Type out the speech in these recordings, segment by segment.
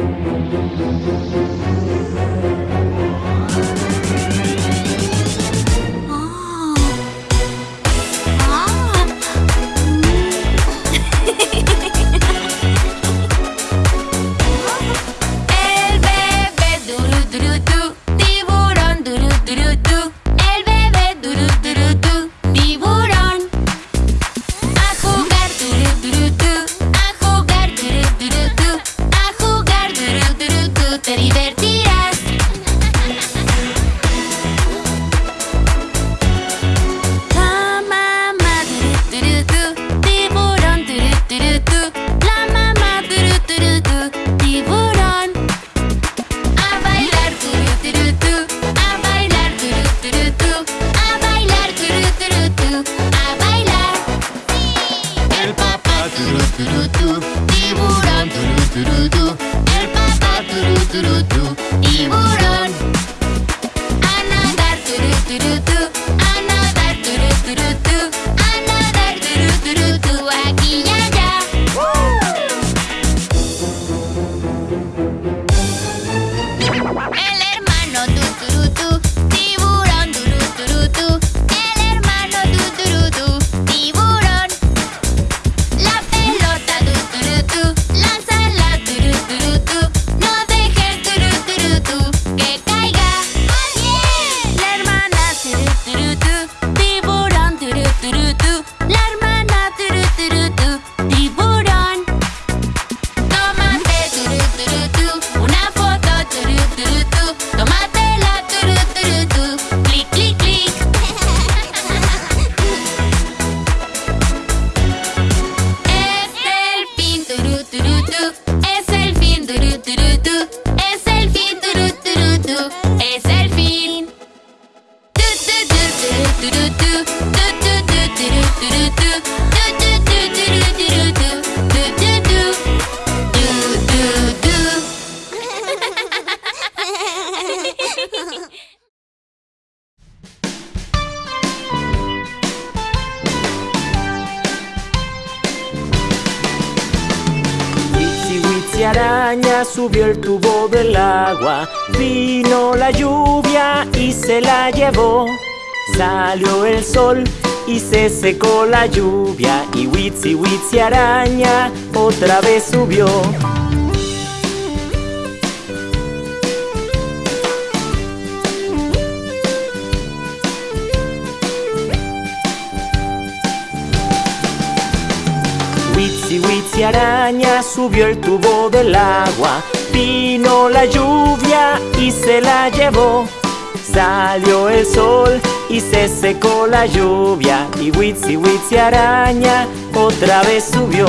araña Vino la lluvia y se la llevó. Salió el sol y se secó la lluvia Y Witsi Witsi araña otra vez subió. Witsi Witsi araña subió el tubo del agua Vino la lluvia y se la llevó. Salió el sol y se secó la lluvia Y Witsi Witsi araña otra vez subió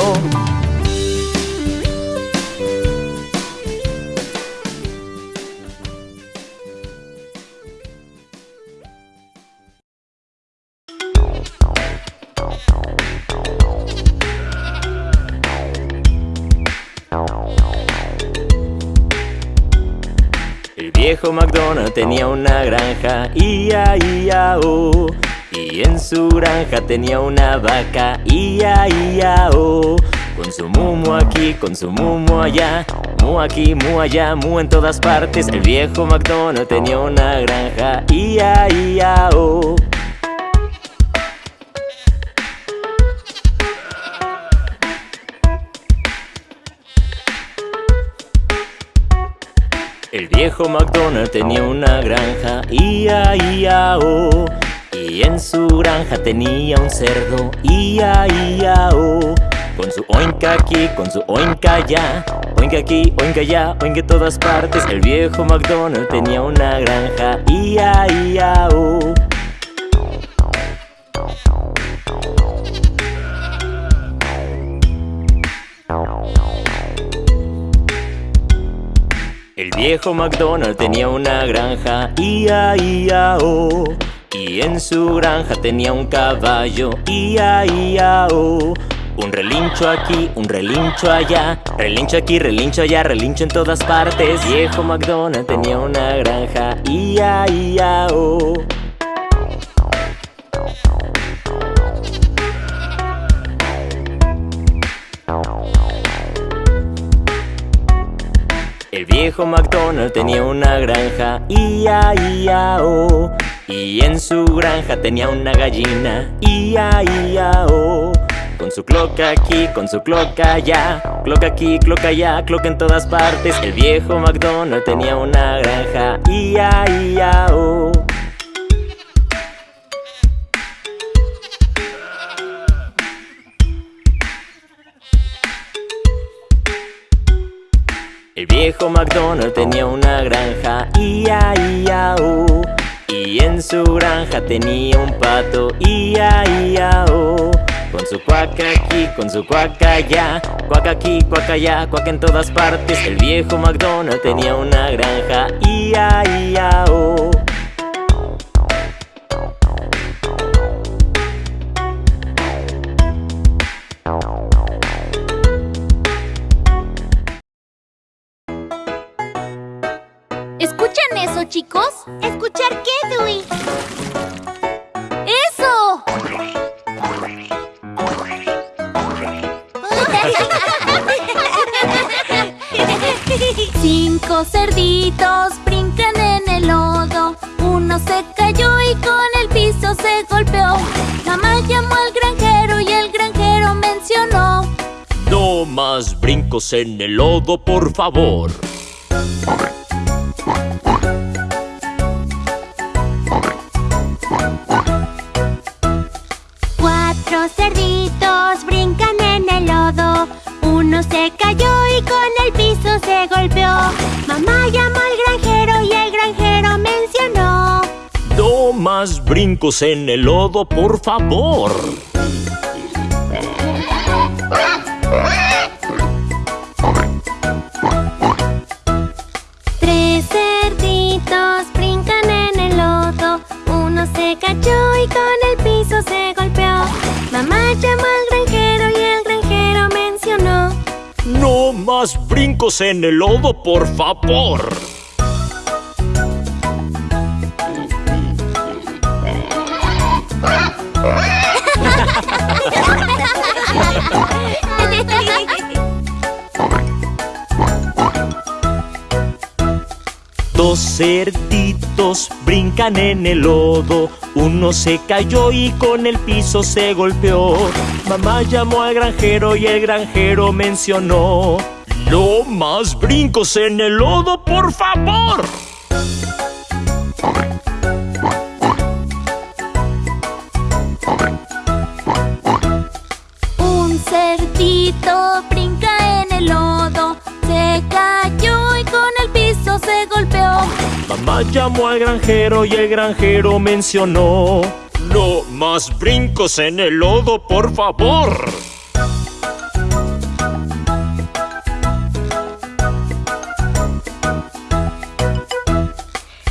viejo McDonald tenía una granja, ia, ia, oh. Y en su granja tenía una vaca, ia, ia, oh. Con su mumo aquí, con su mumo allá, mu aquí, mu allá, mu en todas partes. El viejo McDonald tenía una granja, ia, ia, oh. Viejo McDonald tenía una granja, ia, ia, oh. Y en su granja tenía un cerdo, ia, ia, oh. Con su oinka aquí, con su oinka allá, oinka aquí, oinka allá, oinka en todas partes. El viejo McDonald tenía una granja, ia, ia, oh. El viejo McDonald tenía una granja, ia, ia, oh. Y en su granja tenía un caballo, ia, ia, oh. Un relincho aquí, un relincho allá, relincho aquí, relincho allá, relincho en todas partes. Viejo McDonald tenía una granja, ia, ia, oh. El viejo McDonald tenía una granja, ia-ia-o Y en su granja tenía una gallina, ia-ia-o Con su cloca aquí, con su cloca allá. Cloca aquí, cloca allá, cloca en todas partes. El viejo McDonald tenía una granja, ia-ia-o El viejo McDonald tenía una granja, ia, ia, o Y en su granja tenía un pato, ia, ia, o Con su cuaca aquí, con su cuaca allá. Cuaca aquí, cuaca allá, cuaca en todas partes. El viejo McDonald tenía una granja, ia, ia, o ¿Escuchar qué, Dewey? ¡Eso! Cinco cerditos brincan en el lodo Uno se cayó y con el piso se golpeó Mamá llamó al granjero y el granjero mencionó No más brincos en el lodo, por favor brincos en el lodo, por favor. Tres cerditos brincan en el lodo. Uno se cayó y con el piso se golpeó. Mamá llamó al No más brincos en el lodo, por favor. Cerditos brincan en el lodo. Uno se cayó y con el piso se golpeó. Mamá llamó al granjero y el granjero mencionó No más brincos en el lodo, por favor Un cerdito brinca en el lodo Se con se golpeó. Mamá llamó al granjero y el granjero mencionó no más brincos en el lodo, por favor.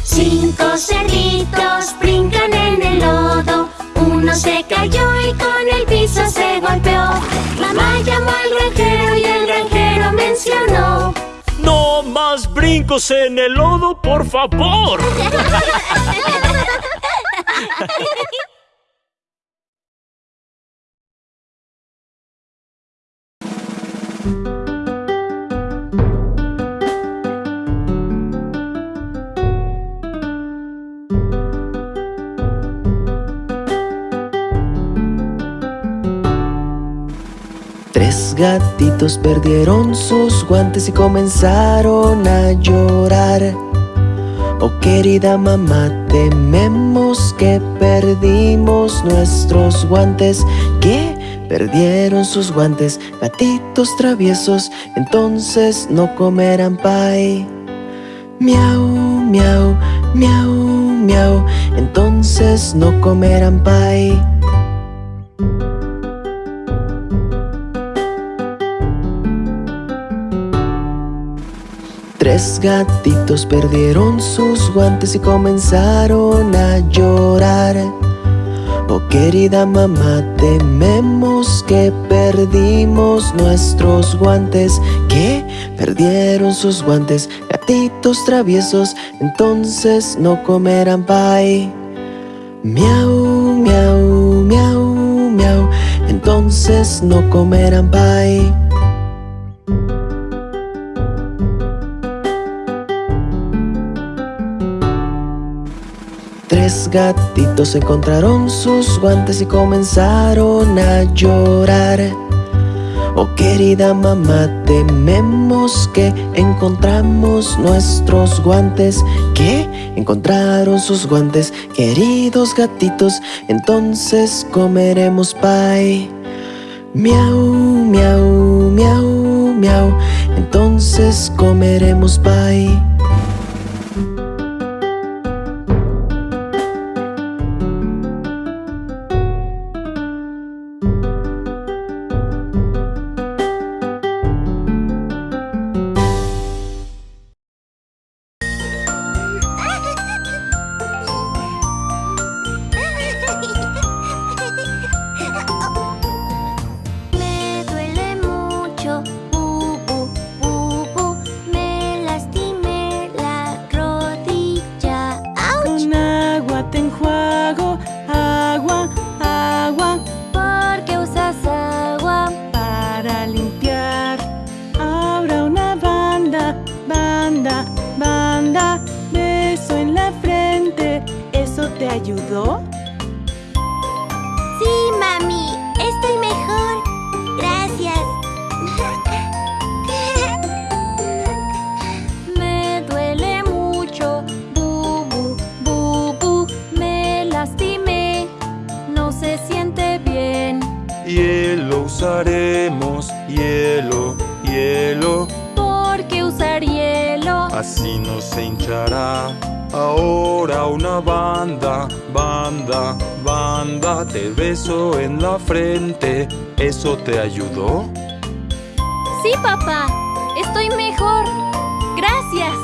Cinco cerditos brincan en el lodo. Uno se cayó y con el piso se golpeó. Mamá llamó Brincos en el lodo, por favor Tres gatitos perdieron sus guantes y comenzaron a llorar. Oh querida mamá, tememos que perdimos nuestros guantes. ¿Qué? Perdieron sus guantes, gatitos traviesos Entonces no comerán pay. Miau, miau, miau, miau Entonces no comerán pay Tres gatitos perdieron sus guantes y comenzaron a llorar. Oh querida mamá, tememos que perdimos nuestros guantes. ¿Qué? Perdieron sus guantes, gatitos traviesos Entonces no comerán pay. Miau, miau, miau, miau Entonces no comerán pay Tres gatitos encontraron sus guantes y comenzaron a llorar. Oh querida mamá, tememos que encontramos nuestros guantes ¿Qué? Encontraron sus guantes, queridos gatitos Entonces comeremos pie Miau, miau, miau, miau Entonces comeremos pie ayudó? Sí, mami. Estoy mejor. Gracias. Me duele mucho. Bubu, bubu. Me lastimé. No se siente bien. Hielo usaremos. Hielo, hielo. ¿Por qué usar hielo? Así no se hinchará ahora una banda, banda, banda. Te beso en la frente, ¿eso te ayudó? Sí, papá, estoy mejor. Gracias.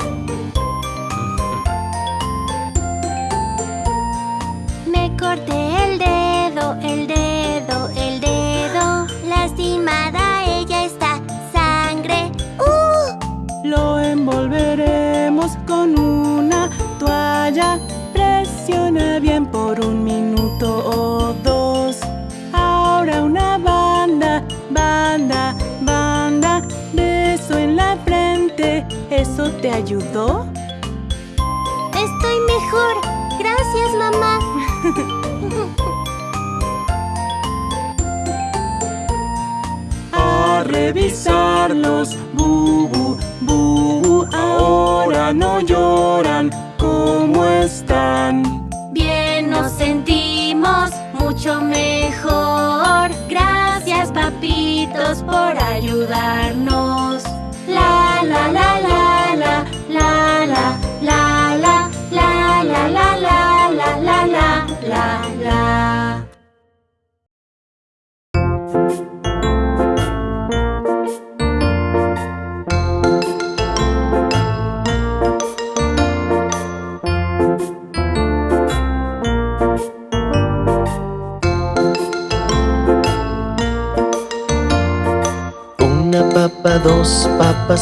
Me corté el dedo. Bien por un minuto o dos. Ahora una banda, banda, banda Beso en la frente ¿Eso te ayudó? Estoy mejor Gracias, mamá A revisarlos Bubu, bubu Ahora no lloran ¿Cómo están? Mucho mejor. Gracias papitos por ayudarnos. La la la la la la la la la la la la la la la la la la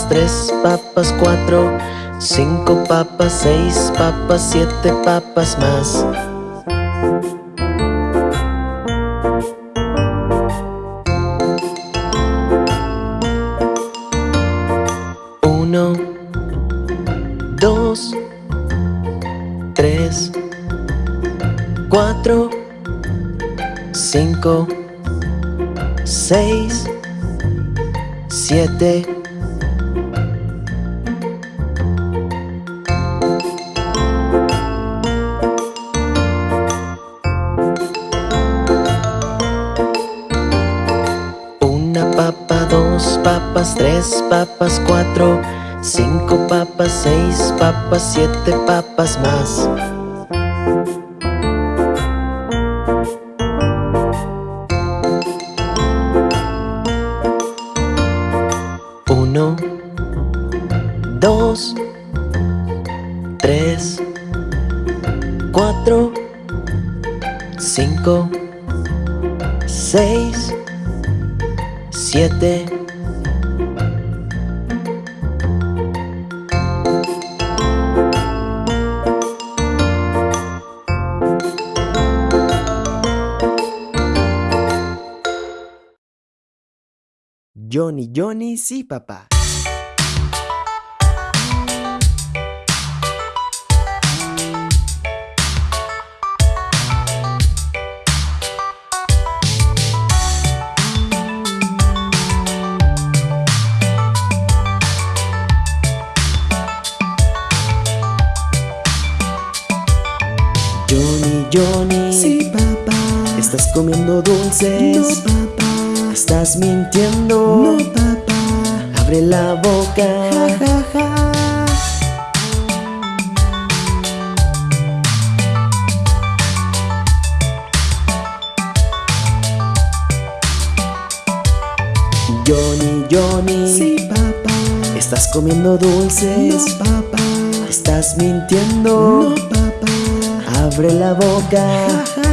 tres papas, cuatro, cinco papas, seis papas, siete papas más. Uno, dos, tres, cuatro, cinco, seis, siete papas, cuatro Cinco papas, seis papas, siete papas más sí, papá. Johnny, Johnny. Sí, papá. Estás comiendo dulces. No, papá. Estás mintiendo. No, papá. Abre la boca. Ja, ja, ja. Johnny, Johnny. Sí, papá. ¿Estás comiendo dulces? No, papá. ¿Estás mintiendo? No, papá. Abre la boca. Ja, ja,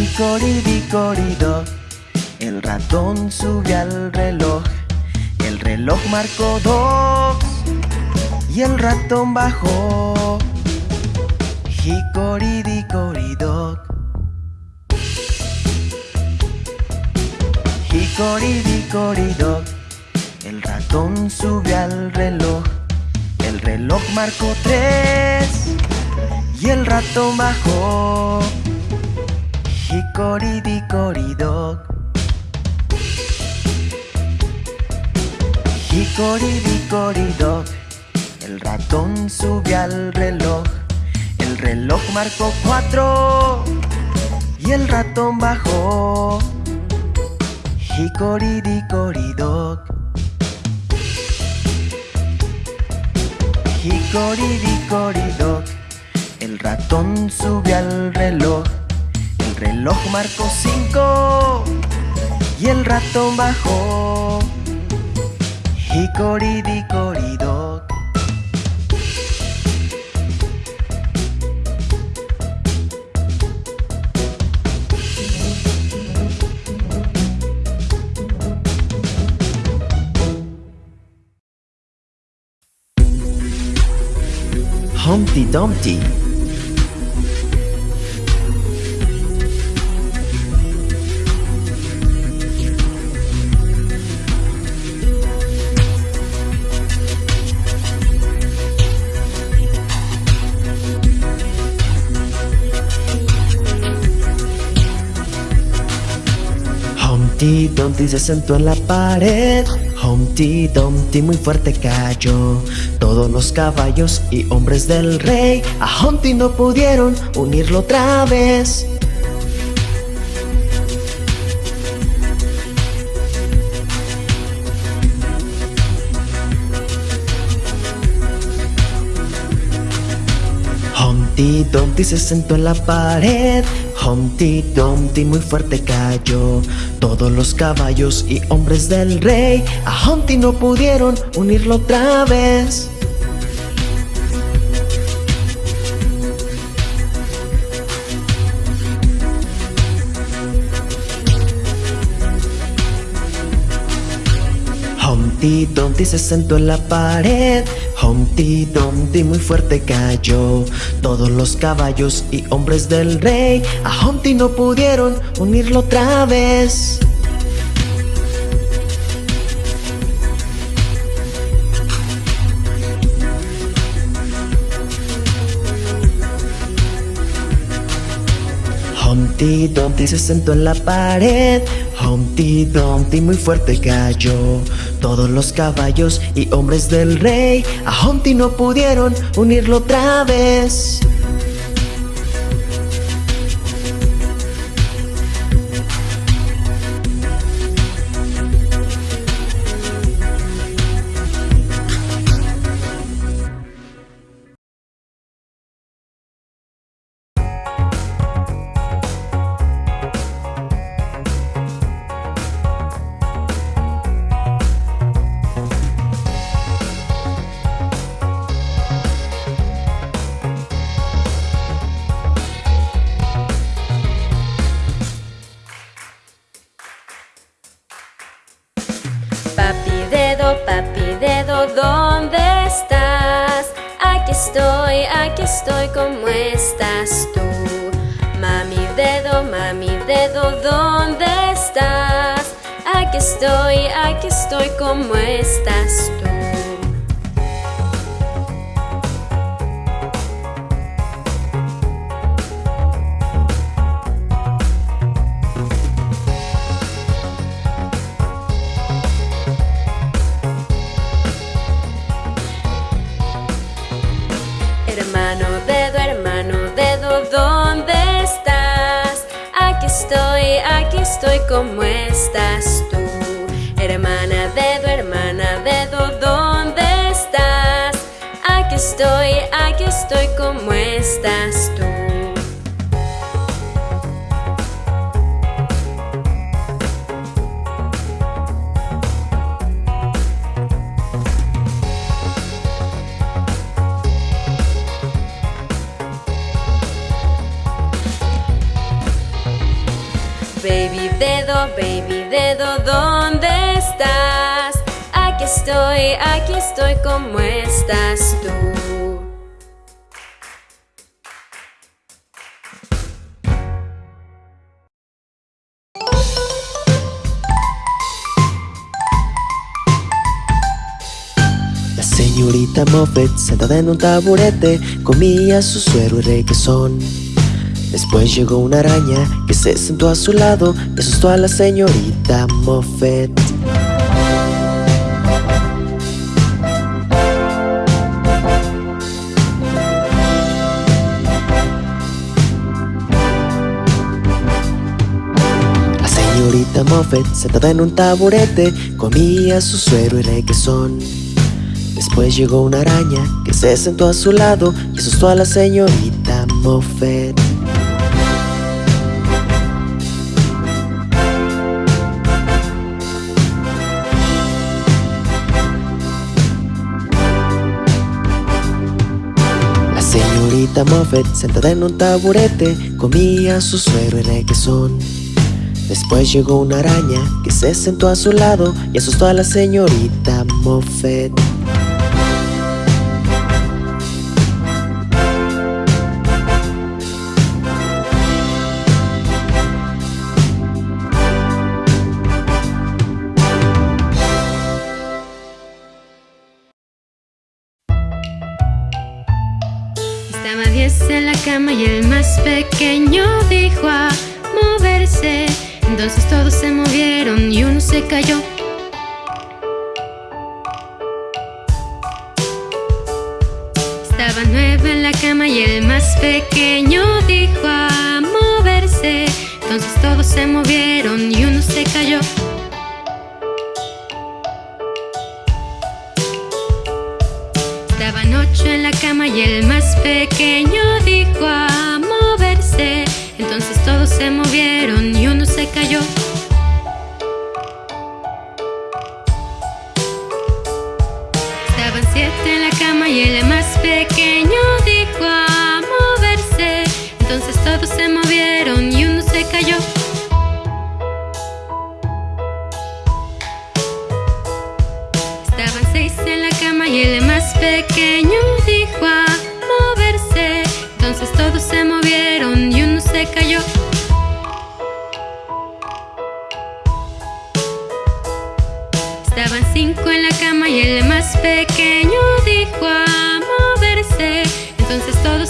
Hickory-dickory-dock El ratón sube al reloj El reloj marcó dos y el ratón bajó. Hickory-dickory-dock. Hickory-dickory-dock. El ratón sube al reloj. El reloj marcó tres y el ratón bajó. Hickory-dickory-dock. Hickory-dickory-dock. El ratón sube al reloj. El reloj marcó cuatro y el ratón bajó. Hickory-dickory-dock. Hickory-dickory-dock. El ratón sube al reloj. El reloj marcó cinco y el ratón bajó. Hickory-dickory-dock. Humpty Dumpty. Humpty Dumpty se sentó en la pared. Humpty Dumpty muy fuerte cayó. Todos los caballos y hombres del rey a Humpty no pudieron unirlo otra vez. Humpty Dumpty se sentó en la pared. Humpty Dumpty muy fuerte cayó. Todos los caballos y hombres del rey a Humpty no pudieron unirlo otra vez. Humpty Dumpty se sentó en la pared. Humpty Dumpty muy fuerte cayó. Todos los caballos y hombres del rey a Humpty no pudieron unirlo otra vez. Humpty Dumpty se sentó en la pared. Humpty Dumpty muy fuerte cayó. Todos los caballos y hombres del rey a Humpty no pudieron unirlo otra vez. Dedo, ¿dónde estás? Aquí estoy, aquí estoy, ¿cómo estás tú? Mami dedo, mami dedo, ¿dónde estás? Aquí estoy, aquí estoy, ¿cómo estás tú? Estoy, ¿cómo estás tú? Hermana dedo, hermana dedo, ¿dónde estás? Aquí estoy, aquí estoy, ¿cómo estás tú? ¿Dónde estás? Aquí estoy, aquí estoy, ¿cómo estás tú? La señorita Moffett, sentada en un taburete, comía su suero y requesón. Después llegó una araña que se sentó a su lado y asustó a la señorita Moffett. La señorita Moffett, sentada en un taburete, comía su suero y requesón. Después llegó una araña que se sentó a su lado y asustó a la señorita Moffett. Moffett, sentada en un taburete, comía su suero y requesón. Después llegó una araña que se sentó a su lado y asustó a la señorita Moffett. Cama y el más pequeño dijo a moverse. Entonces todos se movieron y uno se cayó. Estaba nueve en la cama y el más pequeño dijo a moverse. Entonces todos se movieron y uno se cayó. Ocho en la cama y el más pequeño dijo a moverse. Entonces todos se movieron y uno se cayó. Estaban siete en la cama y el más pequeño dijo a moverse. Entonces todos se movieron y uno se cayó. Estaban seis en la cama y el pequeño dijo a moverse. Entonces todos se movieron y uno se cayó. Estaban cinco en la cama y el más pequeño dijo a moverse. Entonces todos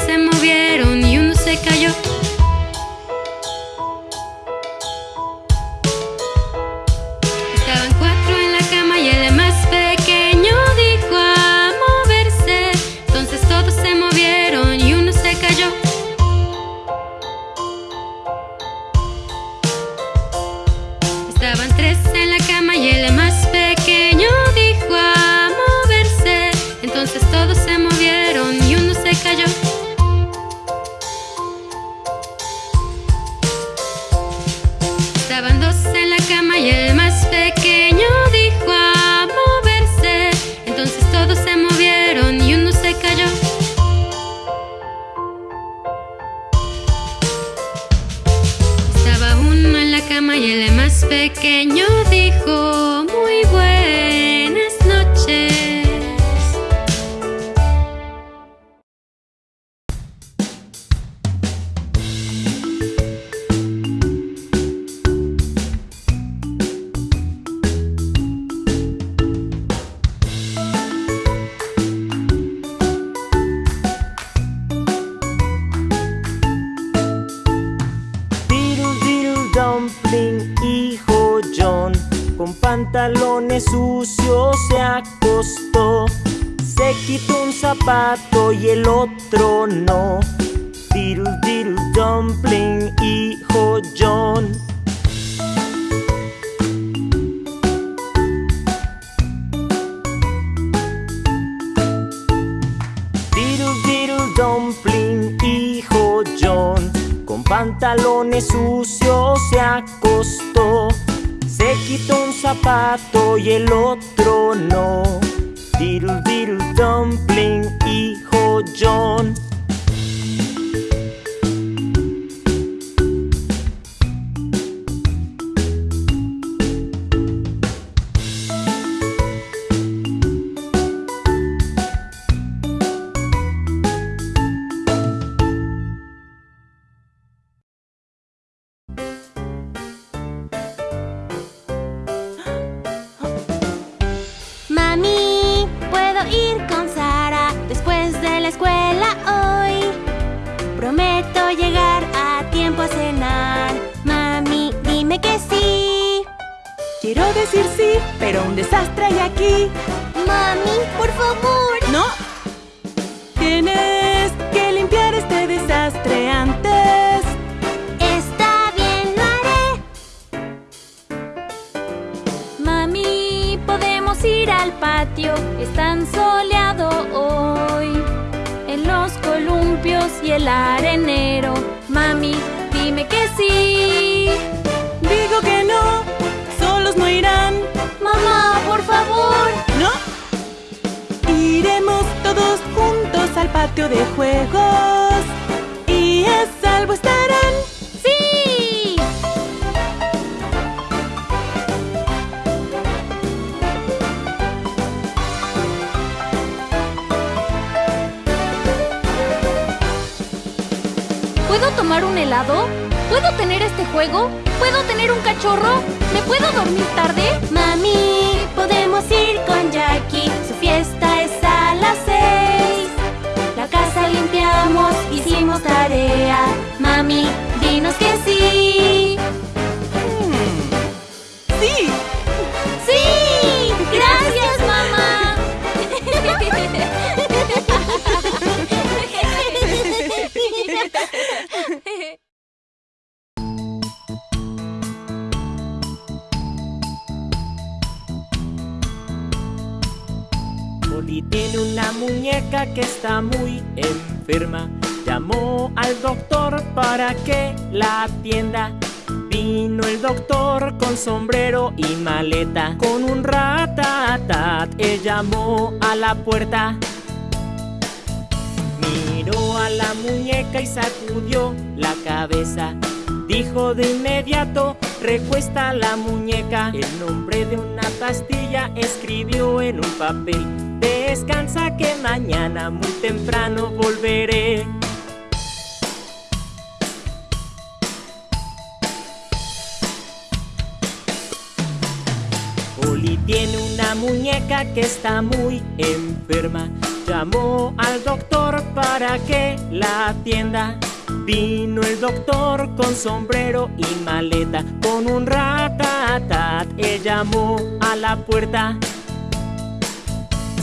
zapato y el otro no. Diddle diddle dumpling, hijo John. Diddle diddle dumpling, hijo John. Con pantalones sucios se acostó. Se quitó un zapato y el otro no. Diddle diddle dumpling, hijo John. ¿Puedo tomar un helado? ¿Puedo tener este juego? ¿Puedo tener un cachorro? ¿Me puedo dormir tarde? Mami, podemos ir con Jackie. Su fiesta es a las seis. La casa limpiamos, hicimos tarea. Mami, dinos que sí. Está muy enferma. Llamó al doctor para que la atienda. Vino el doctor con sombrero y maleta. Con un ratatat, él llamó a la puerta. Miró a la muñeca y sacudió la cabeza. Dijo de inmediato, recuesta la muñeca. El nombre de una pastilla escribió en un papel. Descansa que mañana muy temprano volveré. Polly tiene una muñeca que está muy enferma. Llamó al doctor para que la atienda. Vino el doctor con sombrero y maleta, con un ratatat. Él llamó a la puerta.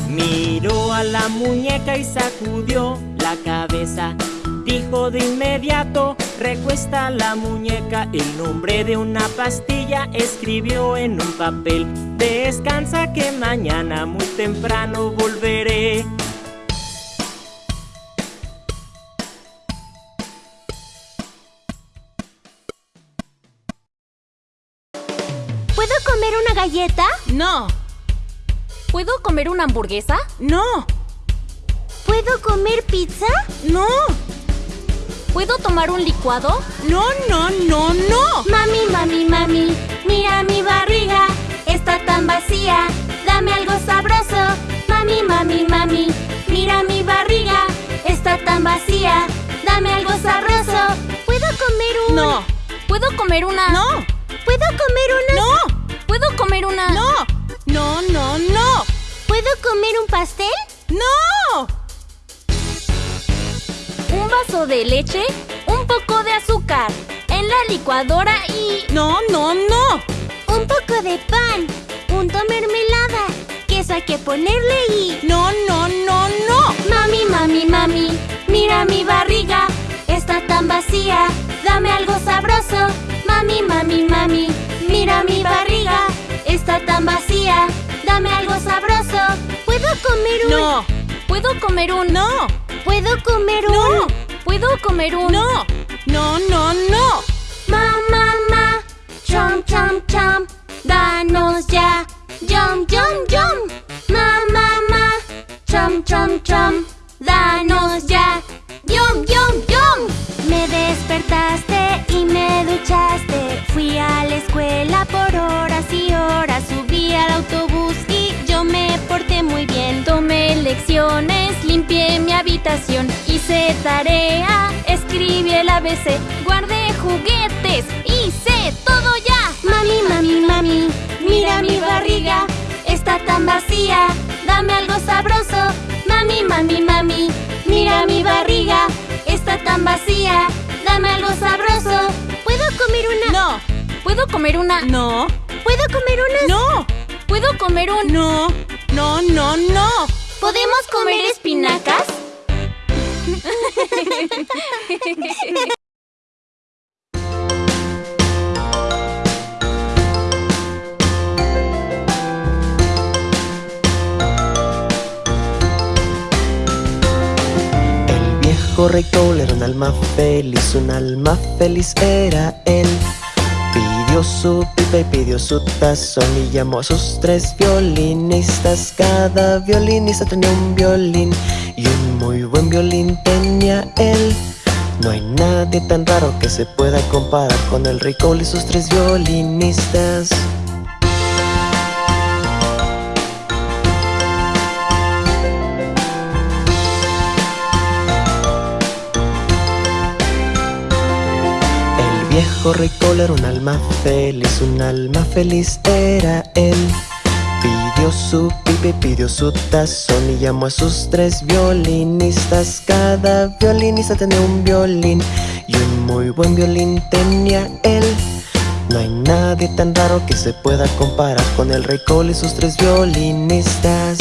Miró a la muñeca y sacudió la cabeza. Dijo de inmediato, recuesta la muñeca. El nombre de una pastilla escribió en un papel. Descansa que mañana muy temprano volveré. ¿Puedo comer una galleta? No. ¿Puedo comer una hamburguesa? No. ¿Puedo comer pizza? No. ¿Puedo tomar un licuado? No, no, no, no. Mami, mami, mami, mira mi barriga, está tan vacía, dame algo sabroso. Mami, mami, mami, mira mi barriga, está tan vacía, dame algo sabroso. ¿Puedo comer un...? No. ¿Puedo comer una? No. ¿Puedo comer una...? No. ¿Puedo comer una? No. No, no, no. ¿Puedo comer un pastel? No. Un vaso de leche, un poco de azúcar, en la licuadora y... No, no, no. Un poco de pan, hay que ponerle y... No, no, no, no. Mami, mami, mami, mira mi barriga, está tan vacía, dame algo sabroso. Mami, mami, mami, mira mi barriga, está tan vacía, dame algo sabroso. ¿Puedo comer un...? No. ¿Puedo comer un...? No. ¿Puedo comer un...? No. ¿Puedo comer un...? No. No, no, no. Ma, ma, ma, chom, chom, chom, danos ya, yum, yum, yum. Ma, ma, ma, chom, chom, chom, danos ya, despertaste y me duchaste, fui a la escuela por horas y horas, subí al autobús y yo me porté muy bien. Tomé lecciones, limpié mi habitación, hice tarea, escribí el ABC, guardé juguetes, hice todo ya. Mami, mami, mami, mira mi barriga, está tan vacía, dame algo sabroso. Mami, mami, mami, mira mi barriga, está tan vacía, dame algo sabroso. ¿Puedo comer una? No. ¿Puedo comer una...? No. ¿Puedo comer una? No. ¿Puedo comer un...? No. No, no, no. ¿Podemos comer espinacas? Cole era un alma feliz, un alma feliz era él. Pidió su pipa y pidió su tazón y llamó a sus tres violinistas. Cada violinista tenía un violín y un muy buen violín tenía él. No hay nadie tan raro que se pueda comparar con el Cole y sus tres violinistas. Viejo rey Cole era un alma feliz, un alma feliz era él. Pidió su pipa y pidió su tazón y llamó a sus tres violinistas. Cada violinista tenía un violín y un muy buen violín tenía él. No hay nadie tan raro que se pueda comparar con el rey Cole y sus tres violinistas.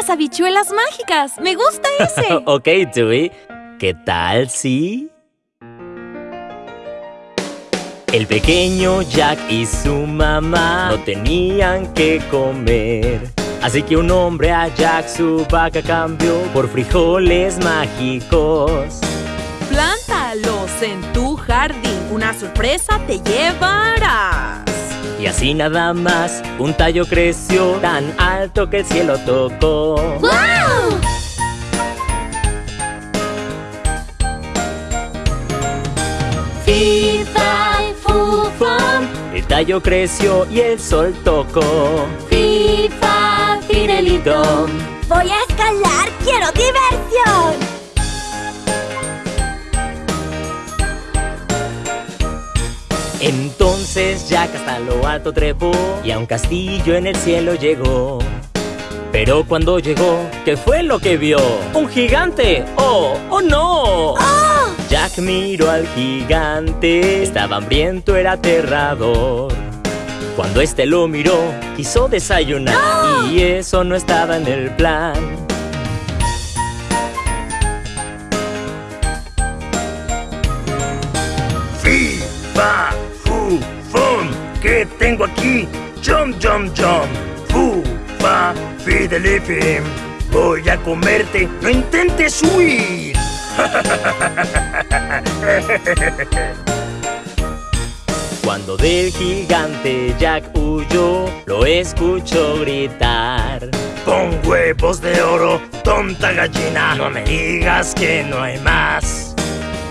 Las habichuelas mágicas. Me gusta ese. ok, Dewey. ¿Qué tal si...? El pequeño Jack y su mamá no tenían que comer. Así que un hombre a Jack su vaca cambió por frijoles mágicos. Plántalos en tu jardín. Una sorpresa te llevarás. Y así nada más, un tallo creció tan alto que el cielo tocó. ¡Wow! Fufam, el tallo creció y el sol tocó. Fifa, Fidelito. Voy a escalar, quiero diversión. Entonces Jack hasta lo alto trepó y a un castillo en el cielo llegó. Pero cuando llegó, ¿qué fue lo que vio? ¡Un gigante! ¡Oh! ¡Oh no! Jack miró al gigante, estaba hambriento, era aterrador. Cuando este lo miró, quiso desayunar y eso no estaba en el plan. ¿Qué tengo aquí? Jump, jump, jump. Fu, fa, fidelifim. Voy a comerte. No intentes huir. Cuando del gigante Jack huyó, lo escuchó gritar. Con huevos de oro, tonta gallina. No me digas que no hay más.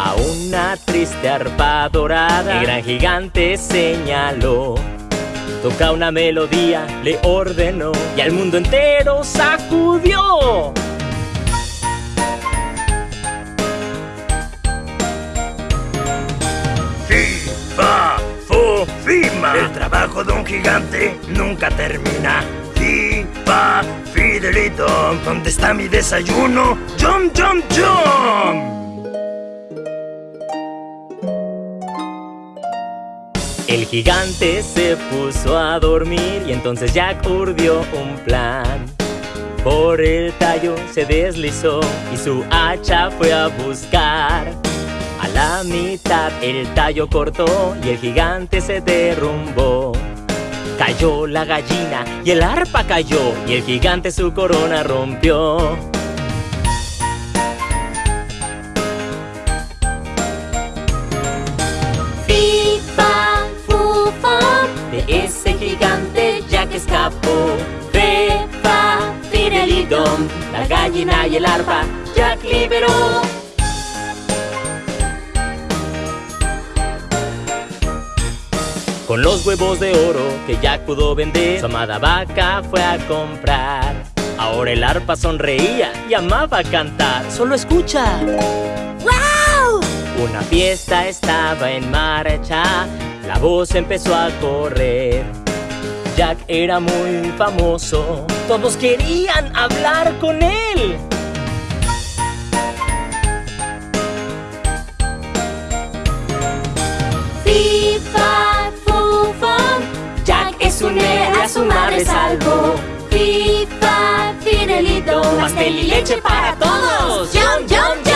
A una triste arpa dorada, el gran gigante señaló. Toca una melodía, le ordenó y al mundo entero sacudió. Fi, Fifa. El trabajo de un gigante nunca termina. Fifa, Fidelito, ¿dónde está mi desayuno? ¡Jump, jump, jump! El gigante se puso a dormir y entonces Jack urdió un plan. Por el tallo se deslizó y su hacha fue a buscar. A la mitad el tallo cortó y el gigante se derrumbó. Cayó la gallina y el arpa cayó y el gigante su corona rompió. Escapó. fefa, fidelidom, La gallina y el arpa Jack liberó. Con los huevos de oro que Jack pudo vender, su amada vaca fue a comprar. Ahora el arpa sonreía y amaba cantar. Solo escucha. ¡Wow! Una fiesta estaba en marcha, la voz empezó a correr. Jack era muy famoso, todos querían hablar con él. Fifa, fufa, Jack es un héroe, a su madre salvó. Fifa, fidelito, Pastel y leche para todos. ¡Jump, jump,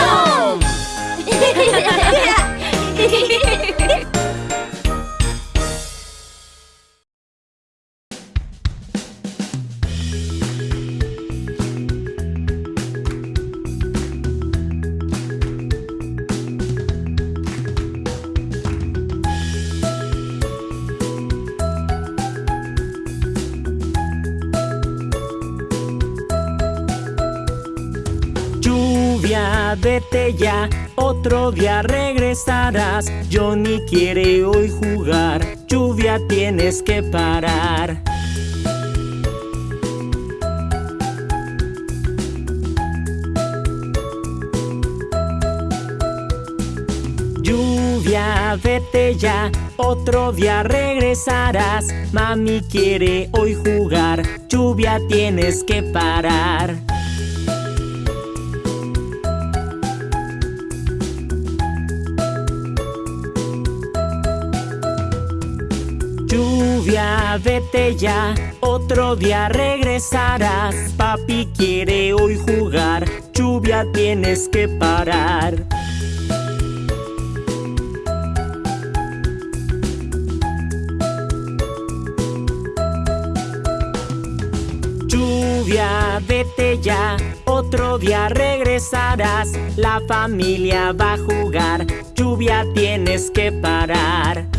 vete ya, otro día regresarás. Johnny quiere hoy jugar, lluvia tienes que parar. Lluvia, vete ya, otro día regresarás. Mami quiere hoy jugar, lluvia tienes que parar. Vete ya, otro día regresarás. Papi quiere hoy jugar, lluvia tienes que parar. Lluvia, vete ya, otro día regresarás. La familia va a jugar, lluvia tienes que parar.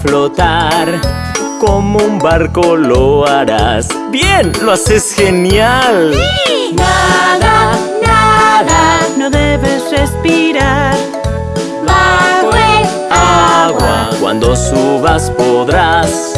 Flotar. Como un barco lo harás. Bien, lo haces genial. Nada, nada, No debes respirar. bajo el Agua, cuando subas podrás.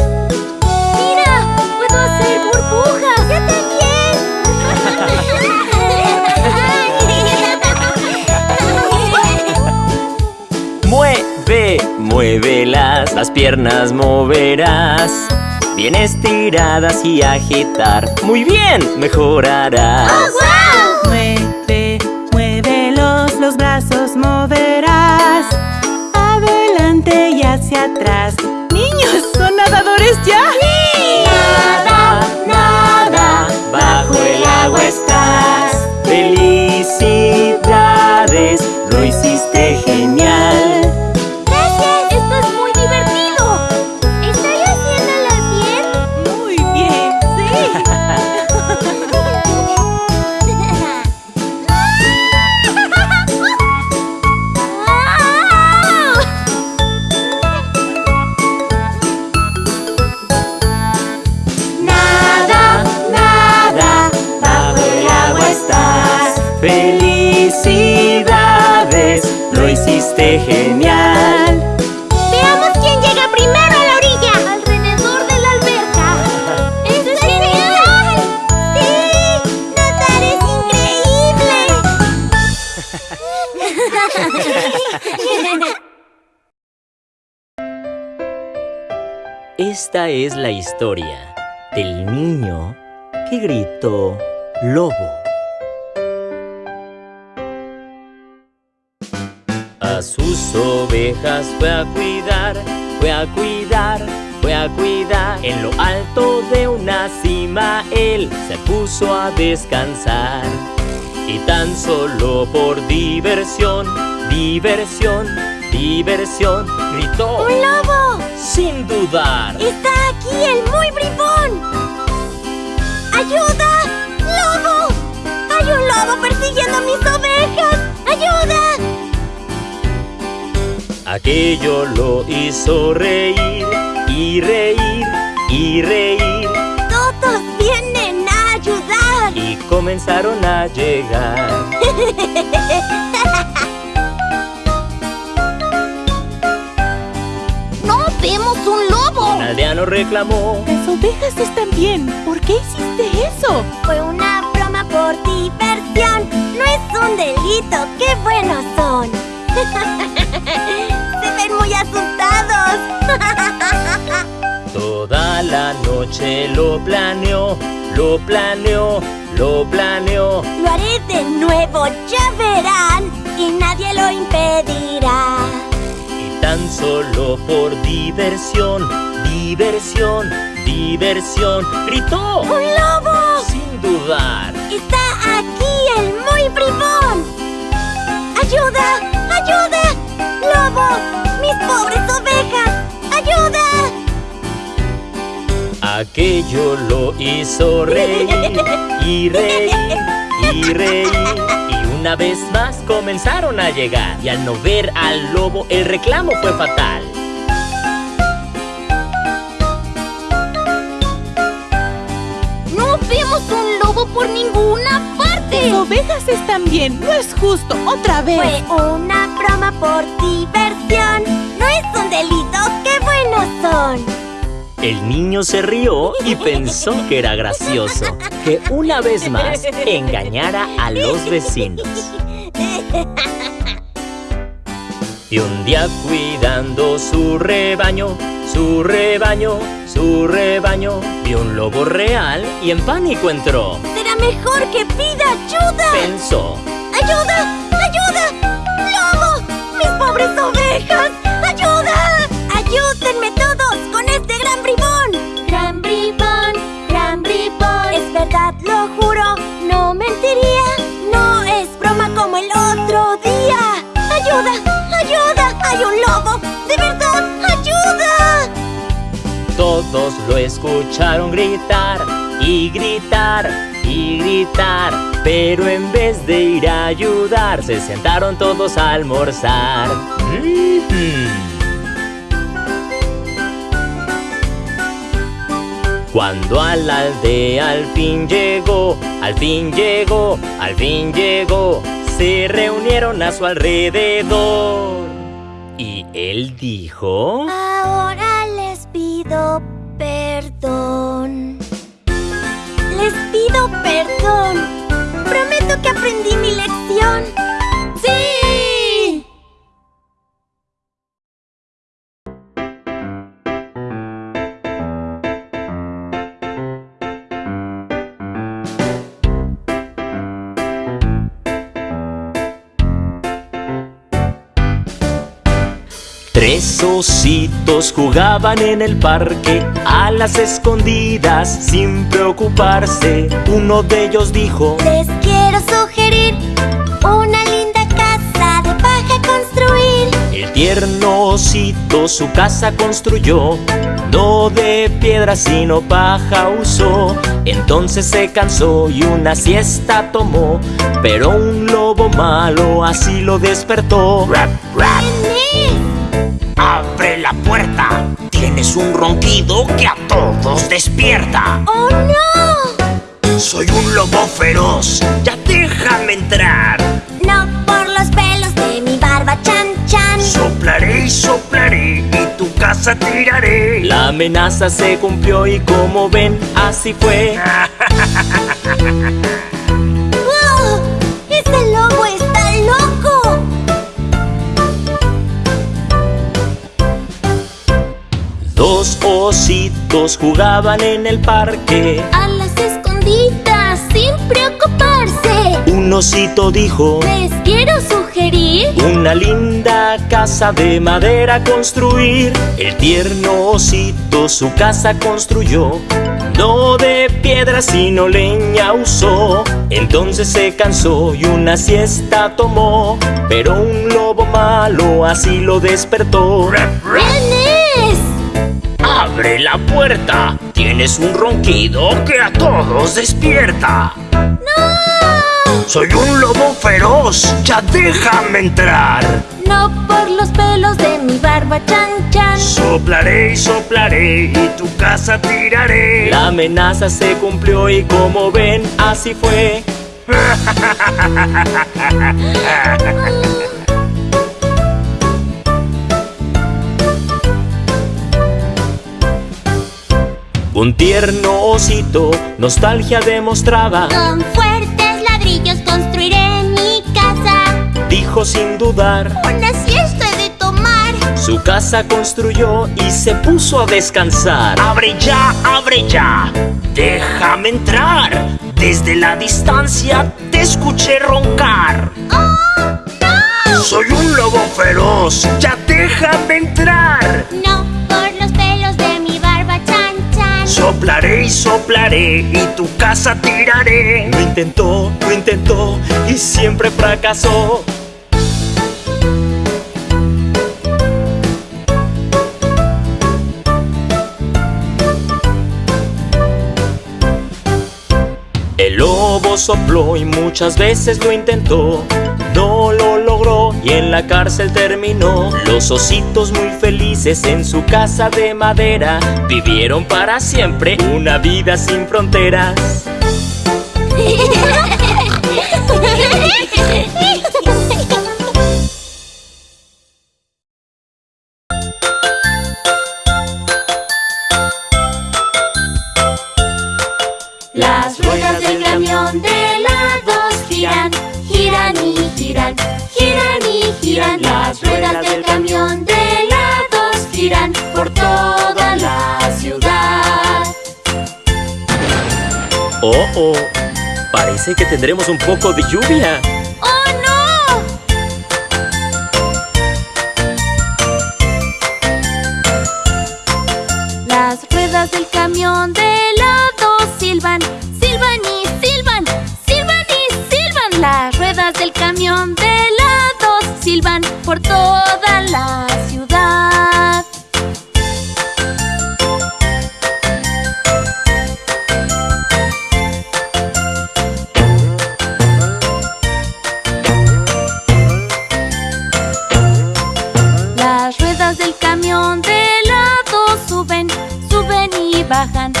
Las piernas moverás. Bien estiradas y agitar. Muy bien, mejorarás. Mueve, muévelos, los brazos moverás. Adelante y hacia atrás. Es la historia del niño que gritó lobo. A sus ovejas fue a cuidar, fue a cuidar, fue a cuidar. En lo alto de una cima él se puso a descansar. Y tan solo por diversión, diversión, diversión, gritó ¡Un lobo! Sin dudar. ¡Está aquí el muy bribón! ¡Ayuda! ¡Lobo! ¡Hay un lobo persiguiendo a mis ovejas! ¡Ayuda! Aquello lo hizo reír y reír y reír ¡Todos vienen a ayudar! y comenzaron a llegar. aldeano reclamó. Las ovejas están bien. ¿Por qué hiciste eso? Fue una broma por diversión. No es un delito. ¡Qué buenos son! Se ven muy asustados. Toda la noche lo planeó, lo planeó, lo planeó. Lo haré de nuevo, ya verán. Y nadie lo impedirá. Y tan solo por diversión, diversión, diversión. gritó. ¡Un lobo! Sin dudar. ¡Está aquí el muy bribón! ¡Ayuda! ¡Ayuda! ¡Lobo! ¡Mis pobres ovejas! ¡Ayuda! Aquello lo hizo reír y reír y reír. Y una vez más comenzaron a llegar. Y al no ver al lobo, el reclamo fue fatal. Por ninguna parte! Las ovejas están bien, no es justo, otra vez. Fue una broma por diversión. No es un delito, qué buenos son. El niño se rió y pensó que era gracioso que una vez más engañara a los vecinos. Y un día cuidando su rebaño, su rebaño, su rebaño, vio un lobo real y en pánico entró. Será mejor que pida ayuda. Pensó, ¡Ayuda! ¡Ayuda! Lo escucharon gritar y gritar y gritar. Pero en vez de ir a ayudar, se sentaron todos a almorzar. Cuando a la aldea al fin llegó, al fin llegó, al fin llegó, se reunieron a su alrededor. Y él dijo... Ahora les pido perdón. Les pido perdón. Prometo que aprendí mi lección. ¡Sí! Ositos jugaban en el parque a las escondidas sin preocuparse. Uno de ellos dijo, Les quiero sugerir una linda casa de paja construir. el tierno osito su casa construyó, no de piedra sino paja usó. Entonces se cansó y una siesta tomó, pero un lobo malo así lo despertó. Rap, rap. ¡Abre la puerta! Tienes un ronquido que a todos despierta. ¡Oh no! Soy un lobo feroz, ya déjame entrar. No por los pelos de mi barba chan chan. Soplaré y soplaré y tu casa tiraré. La amenaza se cumplió y como ven, así fue. ¡Wow! ¡Ese lobo Dos ositos jugaban en el parque. A las escondidas sin preocuparse. Un osito dijo, Les quiero sugerir una linda casa de madera construir. El tierno osito su casa construyó. No de piedra sino leña usó. Entonces se cansó y una siesta tomó. Pero un lobo malo así lo despertó. ¡Abre la puerta! Tienes un ronquido que a todos despierta. ¡No! Soy un lobo feroz, ya déjame entrar. No por los pelos de mi barba chan chan. Soplaré y soplaré y tu casa tiraré. La amenaza se cumplió y como ven, así fue. Un tierno osito, nostalgia demostraba, Con fuertes ladrillos construiré mi casa. dijo sin dudar. Una siesta he de tomar. Su casa construyó y se puso a descansar. Abre ya, abre ya. Déjame entrar. Desde la distancia te escuché roncar. ¡Oh, no! Soy un lobo feroz, ya déjame entrar. No Soplaré y soplaré y tu casa tiraré. Lo intentó, lo intentó y siempre fracasó. El lobo sopló y muchas veces lo intentó. Y en la cárcel terminó. Los ositos muy felices en su casa de madera vivieron para siempre una vida sin fronteras. giran. Las ruedas del camión de helados giran por toda la ciudad. Oh, oh, parece que tendremos un poco de lluvia. ¡Oh, no! Las ruedas del camión de helados silban, silban y silban, silban y silban. Las ruedas del camión de silban por toda la ciudad. Las ruedas del camión de helado suben, suben y bajan,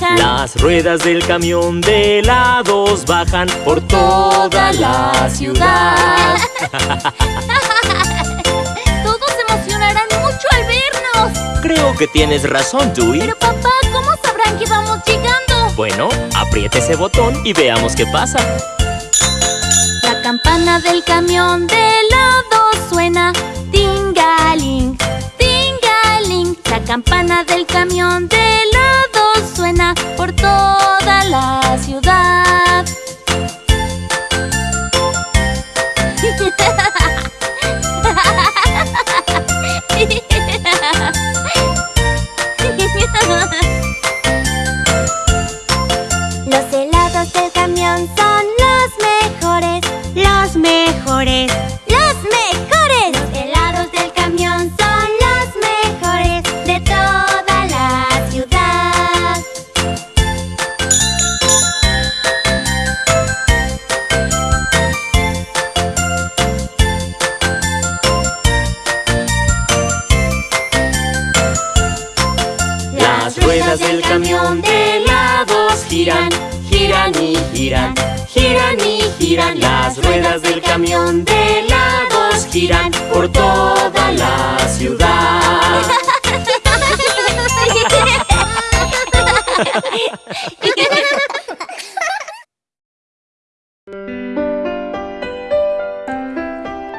bajan. Las ruedas del camión de helados bajan por toda la ciudad. Todos se emocionarán mucho al vernos. Creo que tienes razón, Dewey. Pero papá, ¿cómo sabrán que vamos llegando? Bueno, apriete ese botón y veamos qué pasa. La campana del camión de helado suena tingaling, tingaling. La campana del camión de helado suena por toda la ciudad. ruedas del camión de helados giran por toda la ciudad.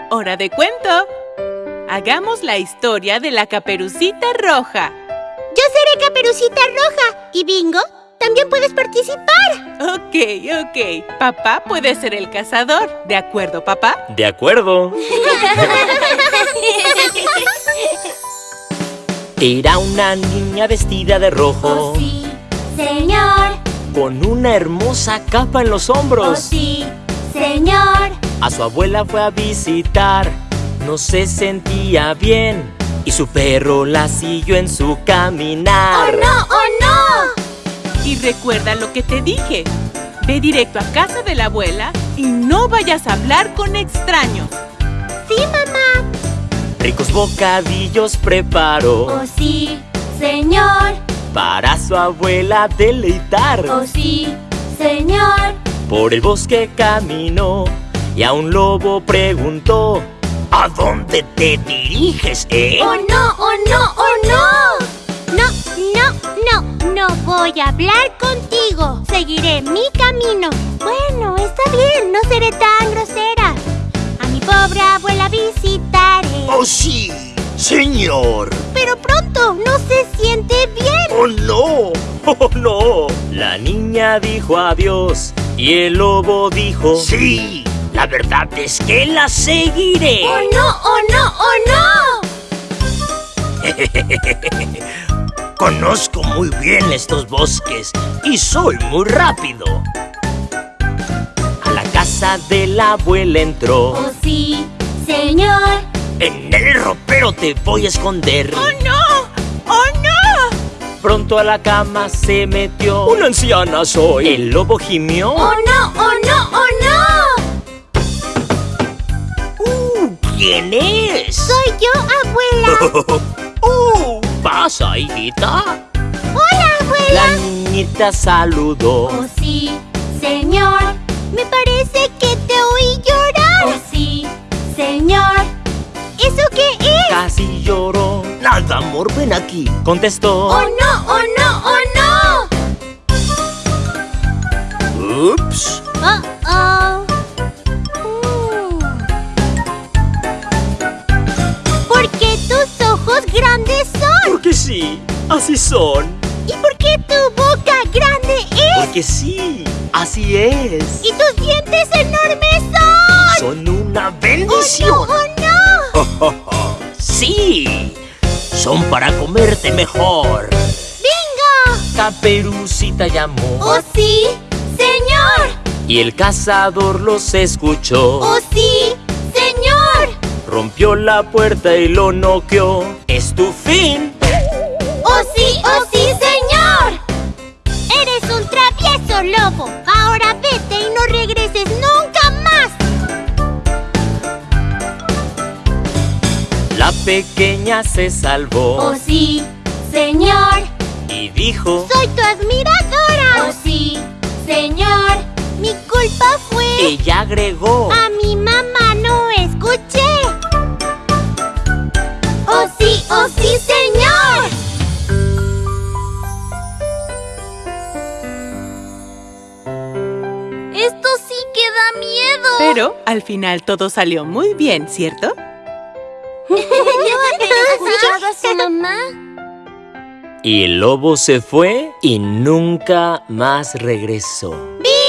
¡Hora de cuento! Hagamos la historia de la caperucita roja. Yo seré Caperucita Roja. ¿Y Bingo? También puedes participar. Ok, ok. Papá puede ser el cazador. ¿De acuerdo, papá? De acuerdo. Era una niña vestida de rojo Oh sí, señor. con una hermosa capa en los Oh hombros. sí, señor. A su abuela fue a visitar, no se sentía bien y su perro la siguió en su ¡Oh caminar. no, oh no! Y recuerda lo que te dije. Ve directo a casa de la abuela y no vayas a hablar con extraños. Sí, mamá. Ricos bocadillos preparó Oh sí, señor. para su abuela deleitar. Oh sí, señor. Por el bosque caminó y a un lobo preguntó. ¿A dónde te diriges, eh? ¡Oh no, oh no, oh no! No, no, no, voy a hablar contigo. Seguiré mi camino. Bueno, está bien, no seré tan grosera. A mi pobre abuela visitaré. ¡Oh, sí! ¡Señor! Pero pronto, no se siente bien. ¡Oh, no! ¡Oh, no! La niña dijo adiós y el lobo dijo... Sí, la verdad es que la seguiré. ¡Oh no, oh no, oh no! Conozco muy bien estos bosques y soy muy rápido. A la casa de la abuela entró. Oh sí, señor. En el ropero te voy a esconder. ¡Oh no! ¡Oh no! Pronto a la cama se metió. Una anciana soy. El lobo gimió. Oh no, oh no, oh no. Uh, ¿Quién es? Soy yo, abuela. ¡Uh! ¿Pasa, hijita? Hola, abuela. La niñita saludó. Oh sí, señor. Me parece que te oí llorar. Oh sí, señor. ¿Eso qué es? Casi lloró. Nada, amor, ven aquí. Contestó. Oh no, oh no, oh no. Ups. Oh oh. Sí, así son. ¿Y por qué tu boca grande es? Porque sí, así es. ¿Y tus dientes enormes son? Son una ¡Oh bendición. no, oh no! sí. Son para comerte mejor. ¡Bingo! Caperucita llamó. ¡Oh sí, señor! Y el cazador los escuchó. ¡Oh sí, señor! Rompió la puerta y lo noqueó. Es tu fin. ¡Oh sí, oh sí, señor! Eres un travieso lobo. Ahora vete y no regreses nunca más. La pequeña se salvó. ¡Oh sí, señor! Y dijo. ¡Soy tu admiradora! ¡Oh sí, señor! Mi culpa fue... Ella agregó. A mi mamá no escuché. ¡Oh sí, oh sí, señor! Da miedo. Pero al final todo salió muy bien, ¿cierto? escuchado a su mamá? Y el lobo se fue y nunca más regresó. ¡Bingo!